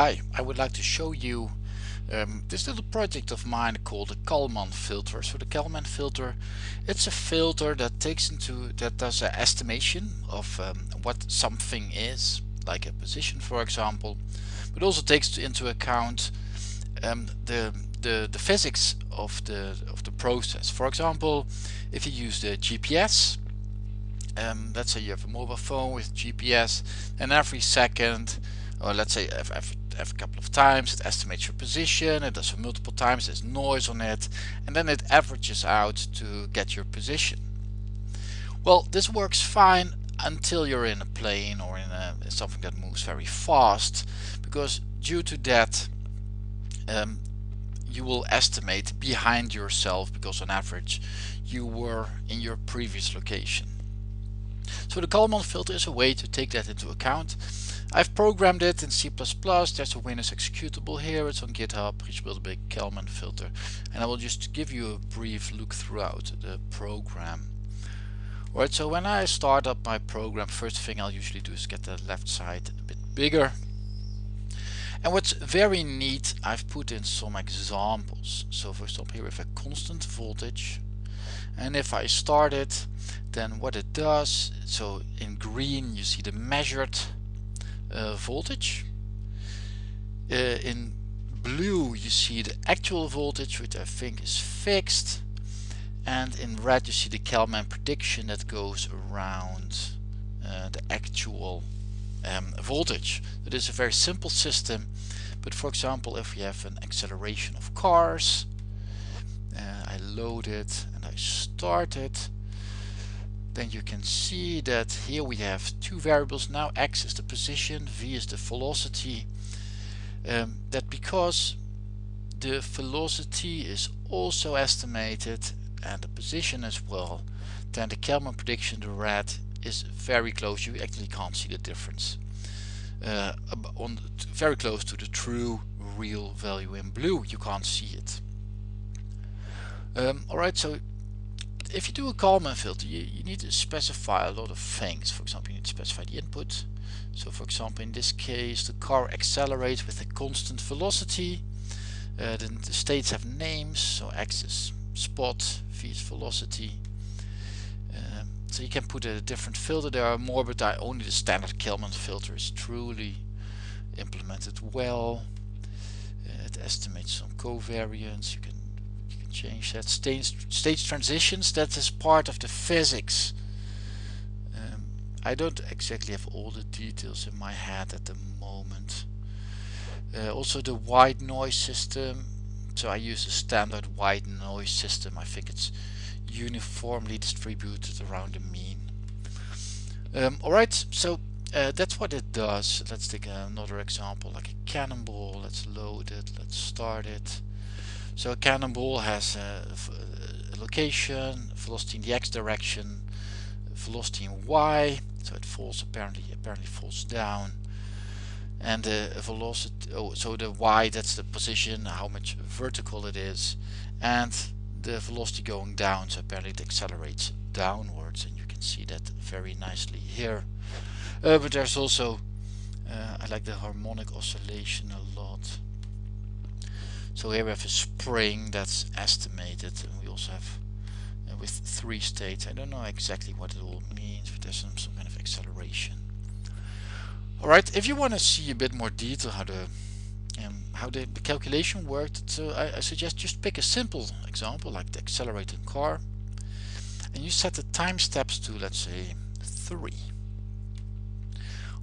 Hi, I would like to show you um, this little project of mine called the Kalman filter. So the Kalman filter, it's a filter that takes into that does an estimation of um, what something is, like a position for example, but also takes into account um, the, the the physics of the of the process. For example, if you use the GPS, um, let's say you have a mobile phone with GPS, and every second, or let's say every, every couple of times it estimates your position it does it multiple times there's noise on it and then it averages out to get your position. Well this works fine until you're in a plane or in a, something that moves very fast because due to that um, you will estimate behind yourself because on average you were in your previous location. So the Kalman filter is a way to take that into account I've programmed it in C++, there's a Windows executable here, it's on GitHub, which built a big Kalman filter and I will just give you a brief look throughout the program. Alright, so when I start up my program, first thing I'll usually do is get the left side a bit bigger. And what's very neat, I've put in some examples. So for example here have a constant voltage and if I start it then what it does, so in green you see the measured voltage. Uh, in blue you see the actual voltage which I think is fixed and in red you see the Kalman prediction that goes around uh, the actual um, voltage. It is a very simple system but for example if we have an acceleration of cars uh, I load it and I start it then you can see that here we have two variables. Now x is the position v is the velocity. Um, that because the velocity is also estimated and the position as well then the Kalman prediction the red is very close. You actually can't see the difference. Uh, on very close to the true real value in blue. You can't see it. Um, alright so if you do a Kalman filter, you, you need to specify a lot of things. For example, you need to specify the input. So for example, in this case, the car accelerates with a constant velocity. Uh, then the states have names, so x is spot, v is velocity. Um, so you can put a different filter. There are more, but I, only the standard Kalman filter is truly implemented well. Uh, it estimates some covariance. You can change that stage, stage transitions that is part of the physics. Um, I don't exactly have all the details in my head at the moment. Uh, also the white noise system. So I use a standard white noise system. I think it's uniformly distributed around the mean. Um, alright so uh, that's what it does. Let's take another example like a cannonball. Let's load it. Let's start it so a cannonball has a, a location, velocity in the x direction, velocity in y, so it falls apparently apparently falls down, and the velocity. Oh, so the y that's the position, how much vertical it is, and the velocity going down. So apparently it accelerates downwards, and you can see that very nicely here. Uh, but there's also uh, I like the harmonic oscillation a lot. So here we have a spring that's estimated and we also have uh, with three states. I don't know exactly what it all means but there's some, some kind of acceleration. Alright, if you want to see a bit more detail how the um, how the, the, calculation worked, so I, I suggest just pick a simple example like the accelerating car and you set the time steps to let's say 3.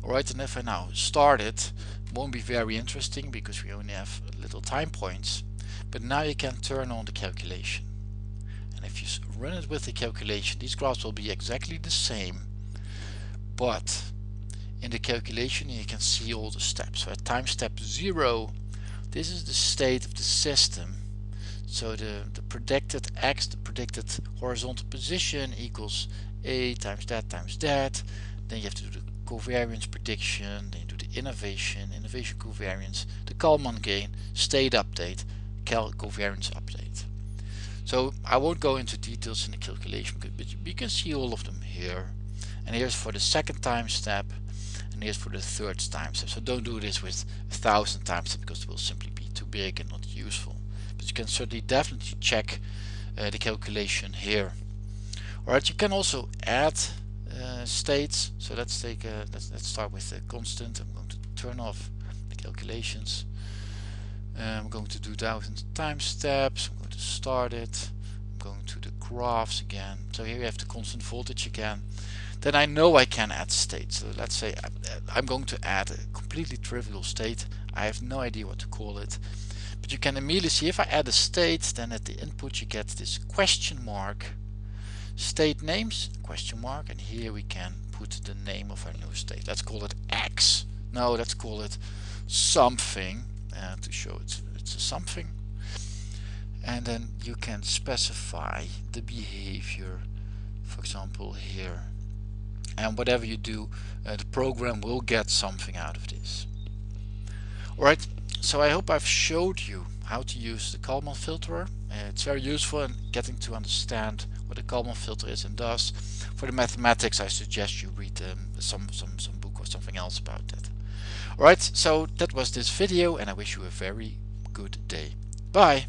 Alright, and if I now start it, won't be very interesting because we only have little time points, but now you can turn on the calculation. And if you run it with the calculation, these graphs will be exactly the same, but in the calculation you can see all the steps. So at time step 0, this is the state of the system. So the, the predicted x, the predicted horizontal position equals a times that times that. Then you have to do the covariance prediction, then you do the innovation, innovation covariance, the Kalman gain, state update, cal covariance update. So I won't go into details in the calculation, but you can see all of them here. And here's for the second time step. and here's for the third time step. So don't do this with a thousand time steps because it will simply be too big and not useful. But you can certainly definitely check uh, the calculation here. Alright, you can also add uh, states. So let's take a, let's let's start with the constant. I'm going to turn off the calculations. Uh, I'm going to do thousand time steps. I'm going to start it. I'm going to the graphs again. So here we have the constant voltage again. Then I know I can add states. So let's say I'm, I'm going to add a completely trivial state. I have no idea what to call it. But you can immediately see if I add a state, then at the input you get this question mark state names? Question mark. And here we can put the name of our new state. Let's call it X. No let's call it something. Uh, to show it it's a something. And then you can specify the behavior for example here. And whatever you do uh, the program will get something out of this. Alright so I hope I've showed you how to use the Kalman filter uh, it's very useful in getting to understand what a Kalman filter is and does. For the mathematics I suggest you read um, some, some, some book or something else about that. Alright, so that was this video and I wish you a very good day. Bye!